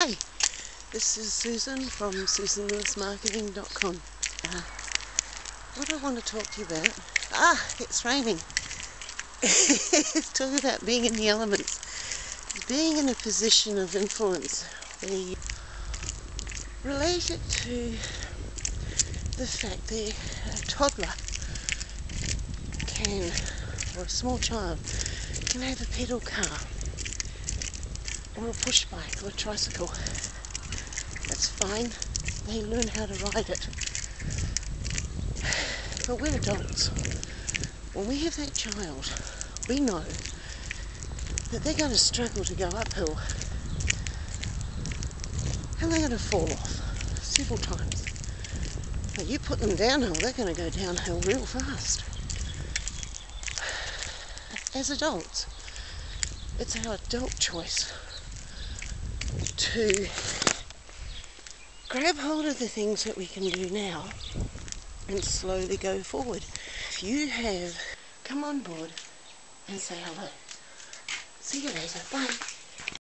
Hi, this is Susan from susanlewismarketing.com. Uh, what I want to talk to you about, ah, it's raining. talk about being in the elements, being in a position of influence you relate it to the fact that a toddler can, or a small child, can have a pedal car or a push bike or a tricycle. That's fine. They learn how to ride it. But we're adults. When we have that child, we know that they're going to struggle to go uphill and they're going to fall off several times. But you put them downhill, they're going to go downhill real fast. As adults, it's our adult choice to grab hold of the things that we can do now and slowly go forward. If you have come on board and say hello. See you later. Bye.